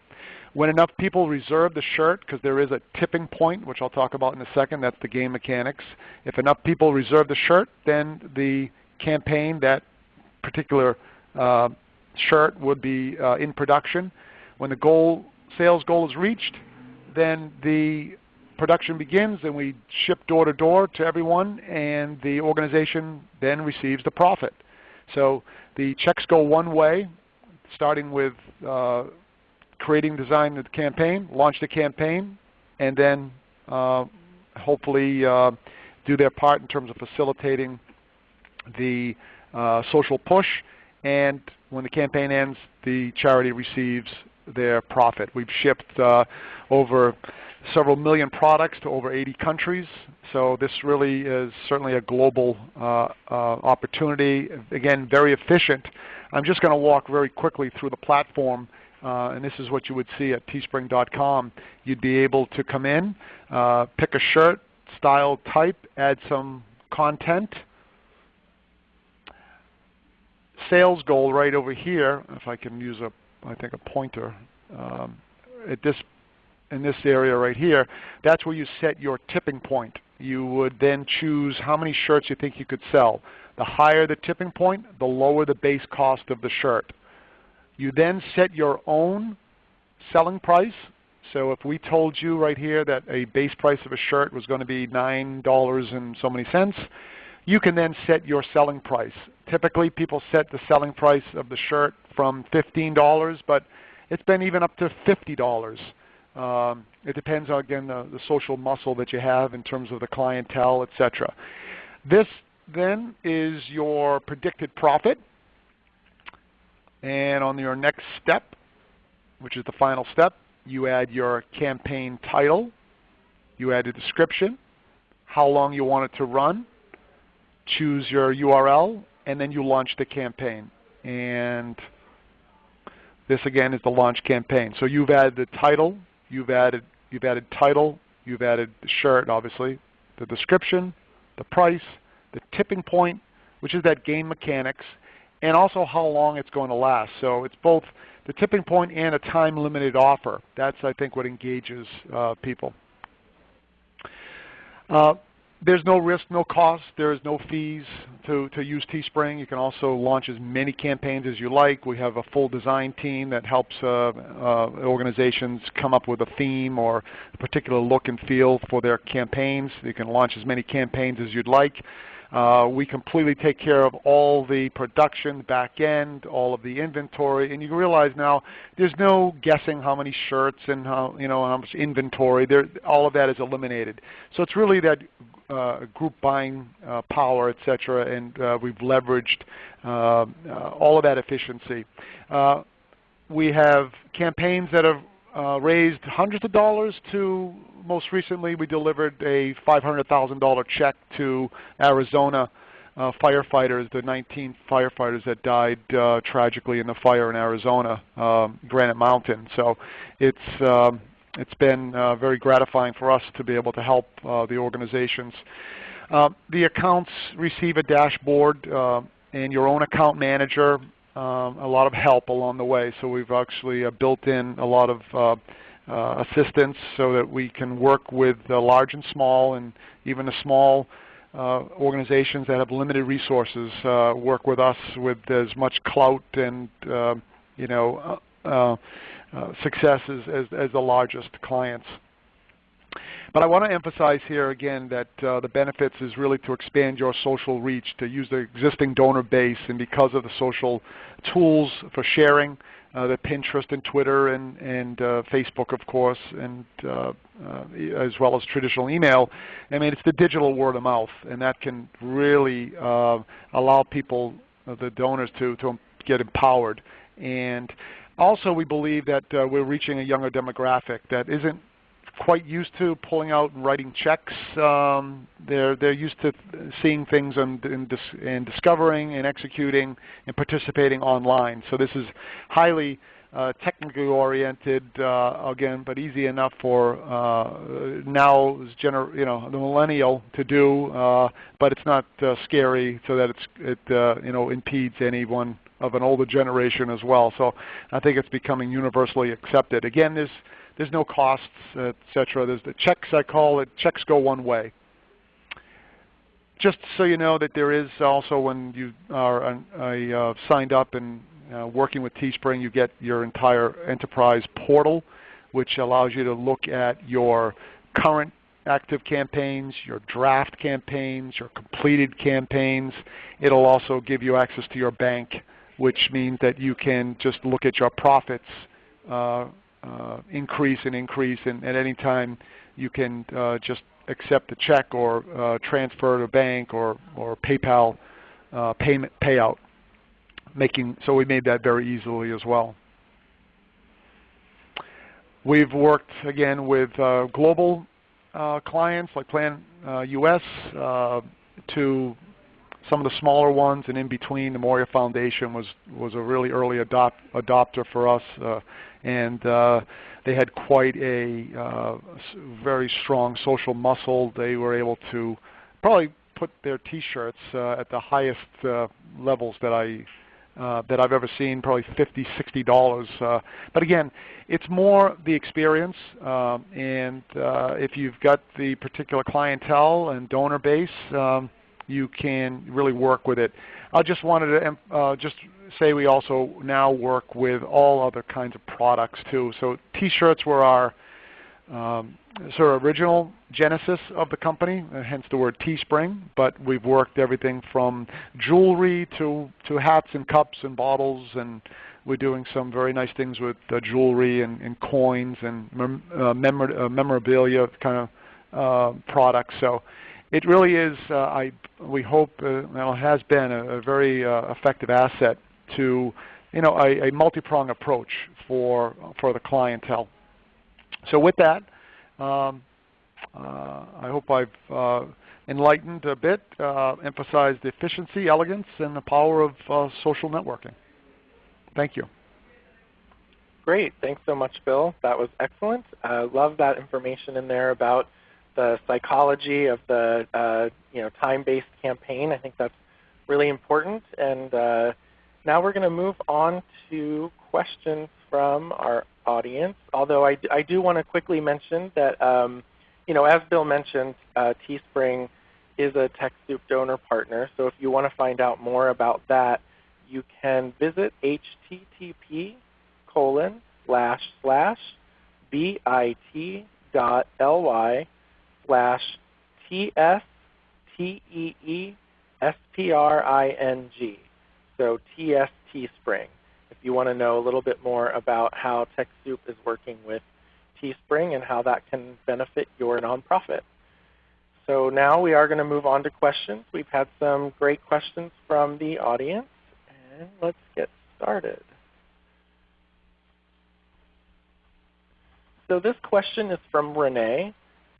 When enough people reserve the shirt, because there is a tipping point, which I'll talk about in a second, that's the game mechanics. If enough people reserve the shirt, then the campaign, that particular uh, shirt would be uh, in production. When the goal, sales goal is reached, then the production begins and we ship door to door to everyone and the organization then receives the profit. So the checks go one way, starting with uh, creating, design of the campaign, launch the campaign, and then uh, hopefully uh, do their part in terms of facilitating the uh, social push. And when the campaign ends, the charity receives their profit. We've shipped uh, over several million products to over 80 countries. So this really is certainly a global uh, uh, opportunity. Again, very efficient. I'm just going to walk very quickly through the platform uh, and this is what you would see at teespring.com. You'd be able to come in, uh, pick a shirt, style, type, add some content. Sales goal right over here, if I can use a, I think a pointer, um, at this, in this area right here, that's where you set your tipping point. You would then choose how many shirts you think you could sell. The higher the tipping point, the lower the base cost of the shirt. You then set your own selling price. So if we told you right here that a base price of a shirt was going to be $9 and so many cents, you can then set your selling price. Typically people set the selling price of the shirt from $15, but it's been even up to $50. Um, it depends on, again, the, the social muscle that you have in terms of the clientele, etc. This then is your predicted profit. And on your next step, which is the final step, you add your campaign title, you add a description, how long you want it to run, choose your URL, and then you launch the campaign. And this again is the launch campaign. So you've added the title, you've added you've added title, you've added the shirt obviously, the description, the price, the tipping point, which is that game mechanics, and also how long it's going to last. So it's both the tipping point and a time-limited offer. That's, I think, what engages uh, people. Uh, there's no risk, no cost. There is no fees to, to use Teespring. You can also launch as many campaigns as you like. We have a full design team that helps uh, uh, organizations come up with a theme or a particular look and feel for their campaigns. You can launch as many campaigns as you'd like. Uh, we completely take care of all the production back end, all of the inventory, and you realize now there's no guessing how many shirts and how you know how much inventory. There, all of that is eliminated. So it's really that group buying uh, power, etc., and uh, we've leveraged uh, uh, all of that efficiency. we have campaigns that have uh, raised hundreds of dollars to most recently we delivered a $500,000 check to Arizona uh, firefighters, the 19 firefighters that died uh, tragically in the fire in Arizona, um, Granite Mountain. So it's um, it's been uh, very gratifying for us to be able to help uh, the organizations. Uh, the accounts receive a dashboard uh, and your own account manager um, a lot of help along the way. So we've actually uh, built in a lot of uh, uh, assistance so that we can work with large and small and even the small uh, organizations that have limited resources uh, work with us with as much clout and uh, you know success as, as, as the largest clients. But I want to emphasize here again that uh, the benefits is really to expand your social reach, to use the existing donor base, and because of the social tools for sharing, uh, the Pinterest and Twitter and, and uh, Facebook, of course, and uh, uh, as well as traditional email. I mean, it's the digital word of mouth, and that can really uh, allow people, the donors, to, to get empowered. And also, we believe that we're reaching a younger demographic that isn't quite used to pulling out and writing checks. Um, they're they're used to seeing things and, and, dis and, discovering and executing and participating online. So this is highly uh, technically oriented uh, again, but easy enough for uh, now gener you know the millennial to do. Uh, but it's not uh, scary so that it's it uh, you know impedes anyone of an older generation as well. So I think it's becoming universally accepted. Again, there's there's no costs, etc. There's the checks, I call it, checks go one way. Just so you know that there is also when you are uh, signed up and uh, working with Teespring, you get your entire enterprise portal, which allows you to look at your current active campaigns, your draft campaigns, your completed campaigns. It'll also give you access to your bank, which means that you can just look at your profits uh, uh, increase and increase, and at any time you can uh, just accept a check or uh, transfer to bank or, or PayPal uh, payment payout. Making so we made that very easily as well. We've worked again with uh, global clients like Plan US to some of the smaller ones, and in between, the Moria Foundation was was a really early adopt, adopter for us, uh, and uh, they had quite a uh, very strong social muscle. They were able to probably put their T-shirts uh, at the highest uh, levels that I uh, that I've ever seen, probably 50 $60. Uh, but again, it's more the experience, um, and if you've got the particular clientele and donor base, um, you can really work with it. I just wanted to uh, just say we also now work with all other kinds of products too. So T-shirts were our um, sort of original genesis of the company, uh, hence the word Teespring. But we've worked everything from jewelry to to hats and cups and bottles, and we're doing some very nice things with uh, jewelry and, and, coins and mem uh, memor uh, memorabilia kind of uh, products. So it really is, uh, I, we hope, uh, well, has been a, a very uh, effective asset to you know, a, a multi-pronged approach for, for the clientele. So with that, um, uh, I hope I've uh, enlightened a bit, uh, emphasized the efficiency, elegance, and the power of social networking. Thank you. Great. Thanks so much, Bill. That was excellent. I love that information in there about the psychology of the uh, you know time-based campaign. I think that's really important. And uh, now we're going to move on to questions from our audience. Although I, I do want to quickly mention that um, you know as Bill mentioned, uh, Teespring is a TechSoup donor partner. So if you want to find out more about that, you can visit http colon slash slash bit dot ly slash T-S-T-E-E-S-P-R-I-N-G. So TST Spring. If you want to know a little bit more about how TechSoup is working with Teespring and how that can benefit your nonprofit. So now we are going to move on to questions. We've had some great questions from the audience, and let's get started. So this question is from Renee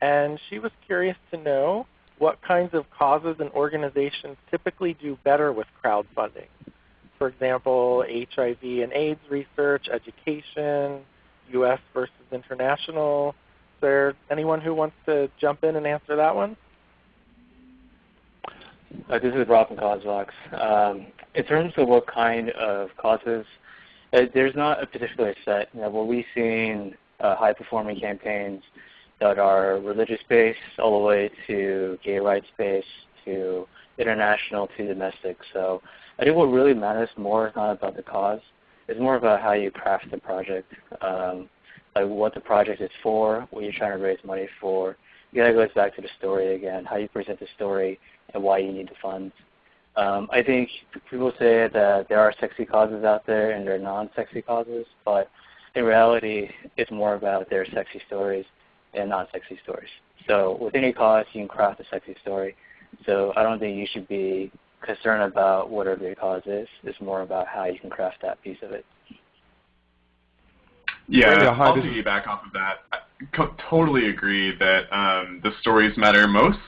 and she was curious to know what kinds of causes and organizations typically do better with crowdfunding. For example, HIV and AIDS research, education, U.S. versus international. Is there anyone who wants to jump in and answer that one? Uh, this is Rob from. Um, in terms of what kind of causes, uh, there's not a particular set. You know, what we've seen uh, high-performing campaigns that are religious-based all the way to gay rights-based to international to domestic. So I think what really matters more is not about the cause. It's more about how you craft the project, um, like what the project is for, what you're trying to raise money for, it goes back to the story again, how you present the story and why you need the funds. Um, I think people say that there are sexy causes out there and there are non-sexy causes, but in reality, it's more about their sexy stories and non-sexy stories. So with any cause, you can craft a sexy story. So I don't think you should be concerned about whatever your cause is. It's more about how you can craft that piece of it. Yeah, yeah I'll piggyback off of that. I totally agree that um, the stories matter most.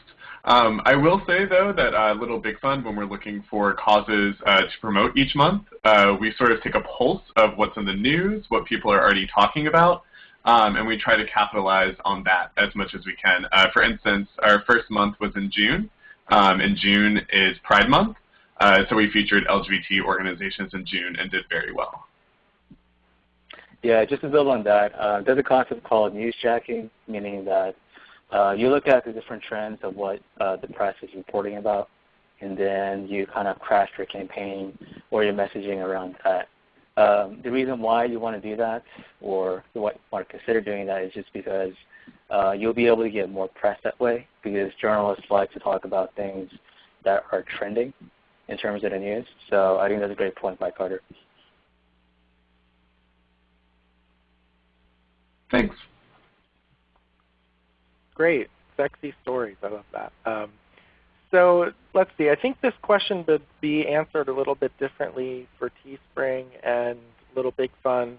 Um, I will say, though, that uh, Little Big Fund, when we're looking for causes uh, to promote each month, uh, we sort of take a pulse of what's in the news, what people are already talking about, um, and we try to capitalize on that as much as we can. Uh, for instance, our first month was in June, um, and June is Pride Month, uh, so we featured LGBT organizations in June and did very well. Yeah, just to build on that, uh, there's a concept called newsjacking, meaning that uh, you look at the different trends of what uh, the press is reporting about, and then you kind of craft your campaign or your messaging around that. Um, the reason why you want to do that or you want to consider doing that is just because uh, you'll be able to get more press that way because journalists like to talk about things that are trending in terms of the news. So I think that's a great point by Carter. Thanks. Great. Sexy stories. I love that. Um, so let's see. I think this question would be answered a little bit differently for Teespring and Little Big Fund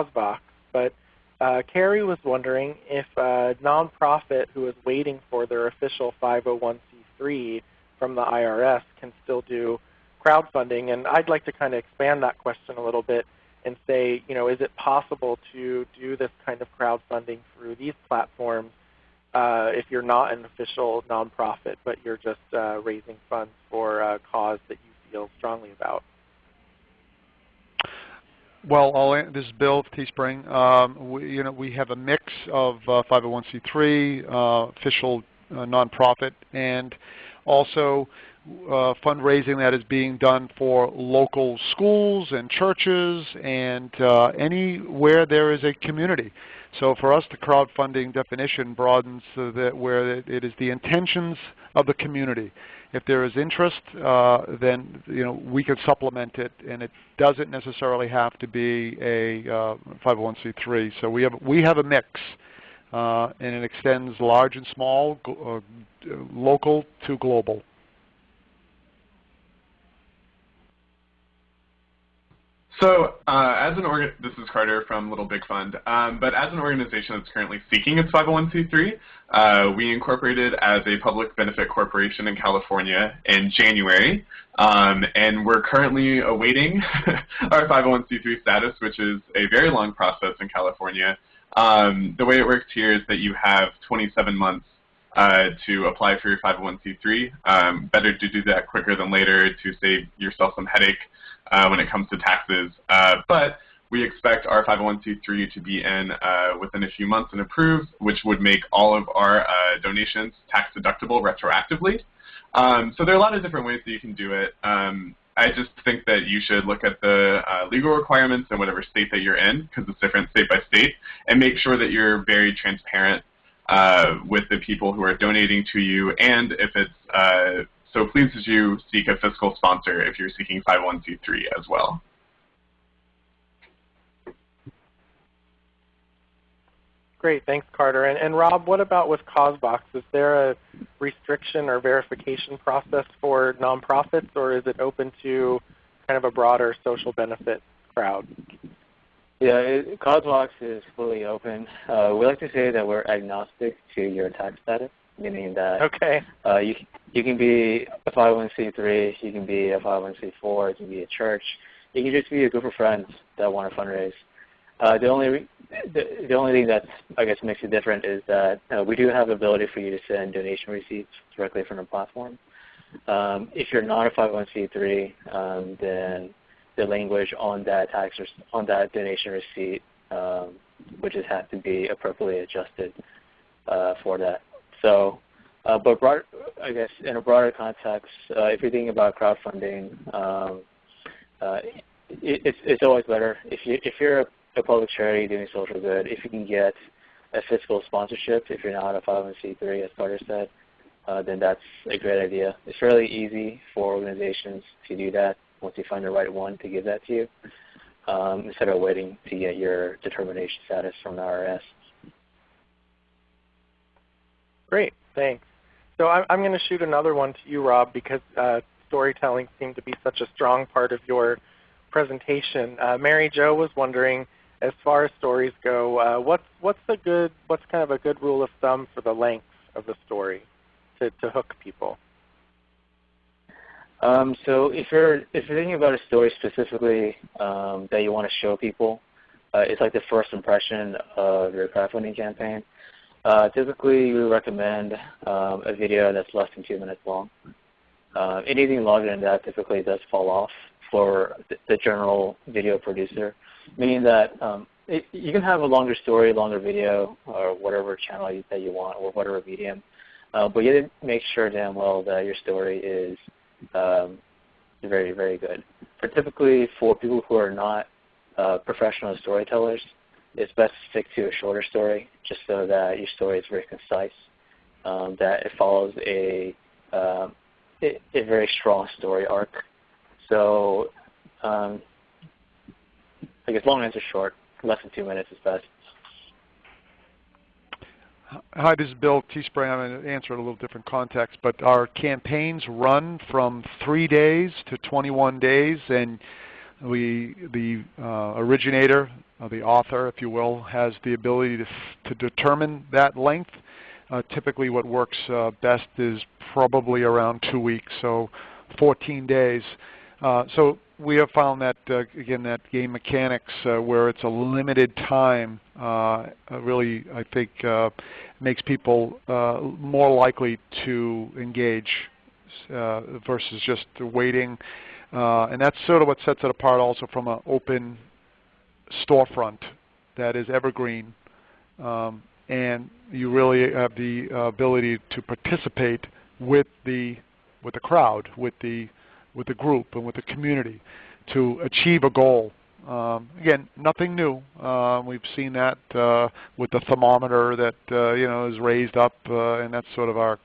CauseVox. But uh, Carrie was wondering if a nonprofit who is waiting for their official 501c3 from the IRS can still do crowdfunding. And I'd like to kind of expand that question a little bit and say, you know, is it possible to do this kind of crowdfunding through these platforms uh, if you're not an official nonprofit, but you're just uh, raising funds for a cause that you feel strongly about? Well, I'll, this is Bill Teespring. Um, we, you know, we have a mix of uh, 501c3, uh, official uh, nonprofit, and also uh, fundraising that is being done for local schools and churches and uh, anywhere there is a community. So for us, the crowdfunding definition broadens so that where it is the intentions of the community. If there is interest, uh, then you know we could supplement it, and it doesn't necessarily have to be a uh, 501c3. So we have we have a mix, uh, and it extends large and small, uh, local to global. So uh, as an organ, this is Carter from Little Big Fund, um, but as an organization that's currently seeking its 501c3, uh, we incorporated as a public benefit corporation in California in January, um, and we're currently awaiting our 501c3 status, which is a very long process in California. Um, the way it works here is that you have 27 months uh, to apply for your 501c3. Um, better to do that quicker than later to save yourself some headache uh, when it comes to taxes. Uh, but we expect our 501c3 to be in uh, within a few months and approved, which would make all of our uh, donations tax deductible retroactively. Um, so there are a lot of different ways that you can do it. Um, I just think that you should look at the uh, legal requirements in whatever state that you're in, because it's different state by state, and make sure that you're very transparent with the people who are donating to you, and if it's so please as you seek a fiscal sponsor if you're seeking 501c3 as well. Great, thanks Carter. And, and Rob, what about with CauseVox? Is there a restriction or verification process for nonprofits or is it open to kind of a broader social benefit crowd? Yeah, it, CauseVox is fully open. Uh, we like to say that we're agnostic to your tax status meaning that okay. uh, you you can be a 501c3, you can be a 501c4, you can be a church, you can just be a group of friends that want to fundraise. Uh, the only the, the only thing that I guess makes it different is that uh, we do have the ability for you to send donation receipts directly from the platform. Um, if you're not a 501c3, um, then the language on that tax on that donation receipt um, would just have to be appropriately adjusted uh, for that. So, uh, but broad, I guess in a broader context, uh, if you're thinking about crowdfunding, um, uh, it, it's, it's always better if you if you're a, a public charity doing social good, if you can get a fiscal sponsorship if you're not a 501c3, as Carter said, uh, then that's a great idea. It's fairly easy for organizations to do that once you find the right one to give that to you, um, instead of waiting to get your determination status from the IRS. Great, thanks. So I'm, I'm going to shoot another one to you, Rob, because uh, storytelling seemed to be such a strong part of your presentation. Uh, Mary Jo was wondering, as far as stories go, uh, what's what's a good what's kind of a good rule of thumb for the length of the story to, to hook people? Um, so if you're if you're thinking about a story specifically um, that you want to show people, uh, it's like the first impression of your crowdfunding campaign. Uh, typically, we recommend um, a video that's less than two minutes long. Uh, anything longer than that typically does fall off for the general video producer, meaning that um, it, you can have a longer story, longer video, or whatever channel you, that you want, or whatever medium, uh, but you have to make sure damn well that your story is um, very, very good. But typically, for people who are not uh, professional storytellers, it's best to stick to a shorter story, just so that your story is very concise, um, that it follows a, uh, a, a very strong story arc. So, um, I guess long answer short, less than two minutes is best. Hi, this is Bill Teespring. I'm going to answer in a little different context, but our campaigns run from three days to 21 days, and we, the uh, originator, uh, the author, if you will, has the ability to, to determine that length. Uh, typically what works uh, best is probably around two weeks, so 14 days. Uh, so we have found that uh, again that game mechanics where it's a limited time really I think makes people more likely to engage versus just waiting. And that's sort of what sets it apart also from an open storefront that is evergreen. Um, and you really have the ability to participate with the with the crowd, with the with the group and with the community to achieve a goal. Um, again, nothing new. Uh, we've seen that uh, with the thermometer that uh, you know is raised up, uh, and that's sort of our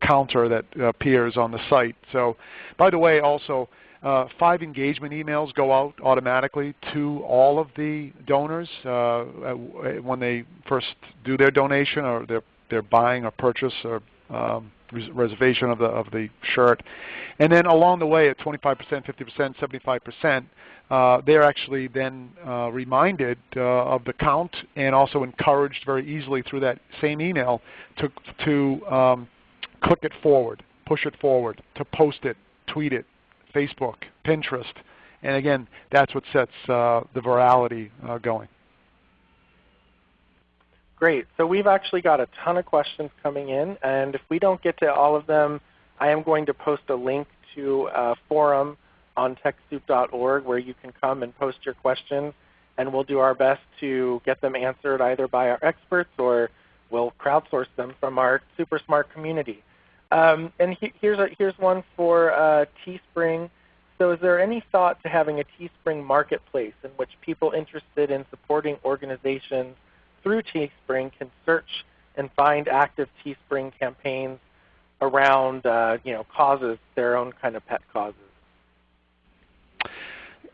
counter that appears on the site. So, by the way, also uh, five engagement emails go out automatically to all of the donors uh, when they first do their donation or they're, they're buying or purchase or um, reservation of the of the shirt. And then along the way at 25%, 50%, 75%, uh, they're actually then uh, reminded uh, of the count and also encouraged very easily through that same email to, to um, click it forward, push it forward, to post it, tweet it, Facebook, Pinterest. And again, that's what sets uh, the virality uh, going. Great. So we've actually got a ton of questions coming in, and if we don't get to all of them, I am going to post a link to a forum on TechSoup.org where you can come and post your questions, and we'll do our best to get them answered either by our experts or we'll crowdsource them from our super smart community. Um, and he, here's, a, here's one for uh, Teespring. So is there any thought to having a Teespring marketplace in which people interested in supporting organizations through Teespring can search and find active Teespring campaigns around uh, you know, causes, their own kind of pet causes.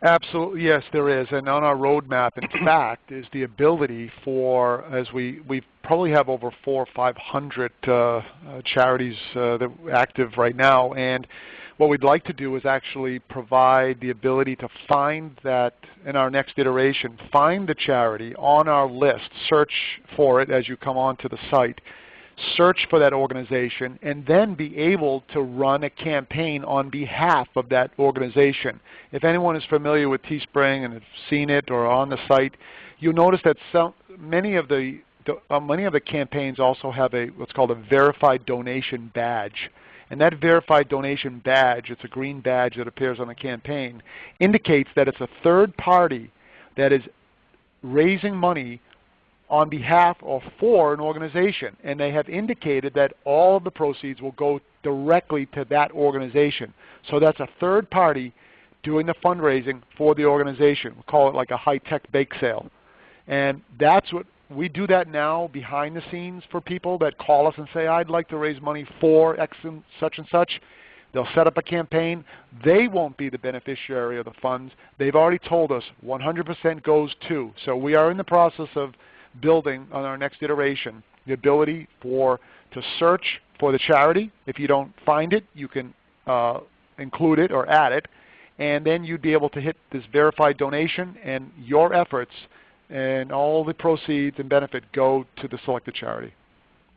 Absolutely, yes, there is. And on our roadmap, in fact, is the ability for, as we, we probably have over four or 500 uh, uh, charities uh, that are active right now. And what we'd like to do is actually provide the ability to find that in our next iteration, find the charity on our list, search for it as you come onto the site, search for that organization, and then be able to run a campaign on behalf of that organization. If anyone is familiar with Teespring and has seen it or on the site, you'll notice that some, many of the, the uh, many of the campaigns also have a what's called a verified donation badge. And that verified donation badge, it's a green badge that appears on the campaign, indicates that it's a third party that is raising money on behalf or for an organization. And they have indicated that all of the proceeds will go directly to that organization. So that's a third party doing the fundraising for the organization. We call it like a high-tech bake sale. And that's what We do that now behind the scenes for people that call us and say, I'd like to raise money for X and such and such. They'll set up a campaign. They won't be the beneficiary of the funds. They've already told us 100% goes to. So we are in the process of building on our next iteration the ability for to search for the charity. If you don't find it, you can uh, include it or add it. And then you'd be able to hit this verified donation and your efforts and all the proceeds and benefit go to the selected charity.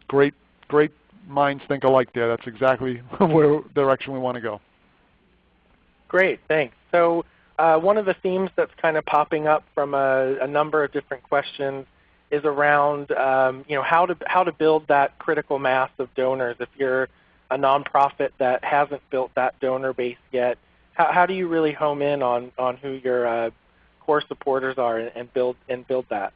Great, great minds think alike there. That's exactly where direction we want to go. Great, thanks. So uh, one of the themes that's kind of popping up from a, a number of different questions is around um, you know how to how to build that critical mass of donors. If you're a nonprofit that hasn't built that donor base yet, how, how do you really home in on on who your uh, core supporters are and, and build and build that?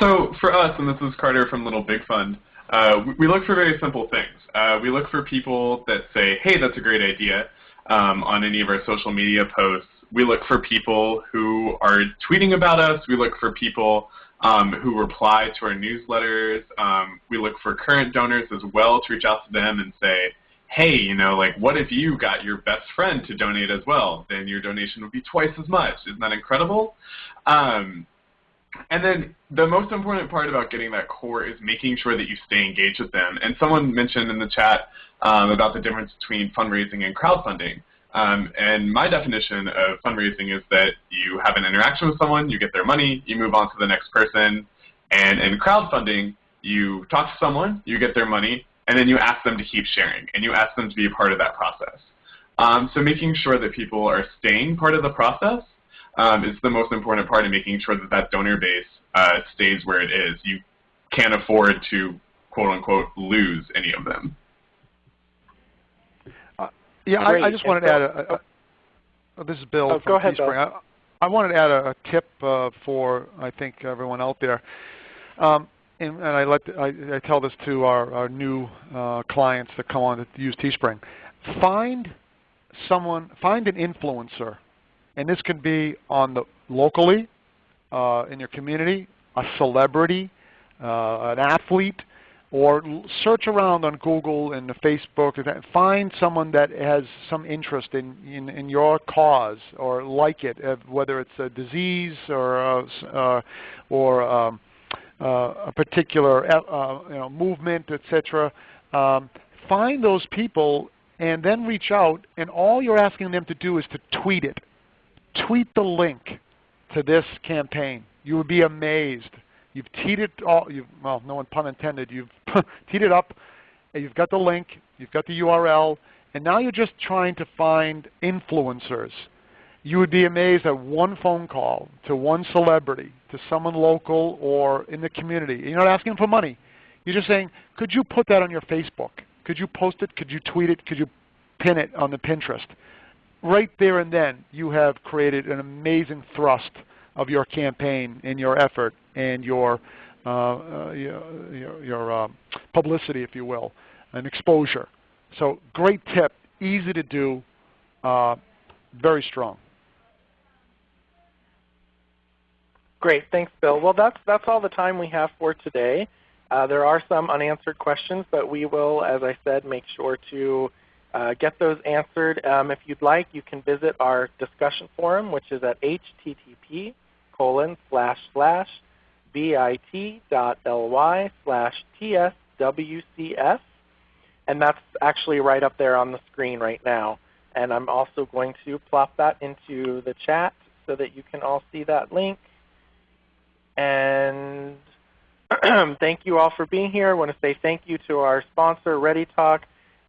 So for us, and this is Carter from Little Big Fund, uh, we, look for very simple things. Uh, we look for people that say, hey, that's a great idea um, on any of our social media posts. We look for people who are tweeting about us. We look for people um, who reply to our newsletters. Um, we look for current donors as well to reach out to them and say, hey, you know, like what if you got your best friend to donate as well? Then your donation would be twice as much. Isn't that incredible? Um, and then the most important part about getting that core is making sure that you stay engaged with them. And someone mentioned in the chat um, about the difference between fundraising and crowdfunding. Um, and my definition of fundraising is that you have an interaction with someone, you get their money, you move on to the next person. And in crowdfunding, you talk to someone, you get their money, and then you ask them to keep sharing, and you ask them to be a part of that process. Um, so making sure that people are staying part of the process um, is the most important part in making sure that that donor base uh, stays where it is. You can't afford to, quote unquote, lose any of them. Yeah, I, I, just wanted to add a, a, oh, this is Bill oh, from go ahead, Bill. I, I, wanted to add a, a tip uh, for, I think, everyone out there. Um, and, and I, let I, I, tell this to our, our new uh, clients that come on to use Teespring. Find someone, find an influencer and this can be on the locally uh, in your community, a celebrity, uh, an athlete, or search around on Google and Facebook find someone that has some interest in, in, in your cause or like it, uh, whether it's a disease or, uh, uh or um, uh, a particular uh, you know, movement, etc. Um, find those people and then reach out, and all you're asking them to do is to tweet it tweet the link to this campaign. You would be amazed. You've teed it all, you've, well, no one pun intended, you've teed it up, you've got the link, you've got the URL, and now you're just trying to find influencers. You would be amazed at one phone call to one celebrity, to someone local or in the community. You're not asking for money. You're just saying, could you put that on your Facebook? Could you post it? Could you tweet it? Could you pin it on the Pinterest? right there and then you have created an amazing thrust of your campaign and your effort and your, uh, uh, your, your uh, publicity, if you will, and exposure. So great tip, easy to do, uh, very strong. Great, thanks Bill. Well that's, that's all the time we have for today. Uh, there are some unanswered questions, but we will, as I said, make sure to uh, get those answered. Um, if you'd like, you can visit our discussion forum, which is at http colon slash slash bit.ly slash tswcs. And that's actually right up there on the screen right now. And I'm also going to plop that into the chat so that you can all see that link. And thank you all for being here. I want to say thank you to our sponsor, ReadyTalk.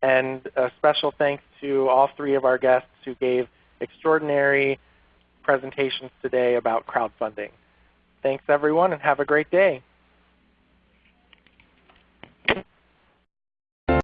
And a special thanks to all three of our guests who gave extraordinary presentations today about crowdfunding. Thanks everyone and have a great day.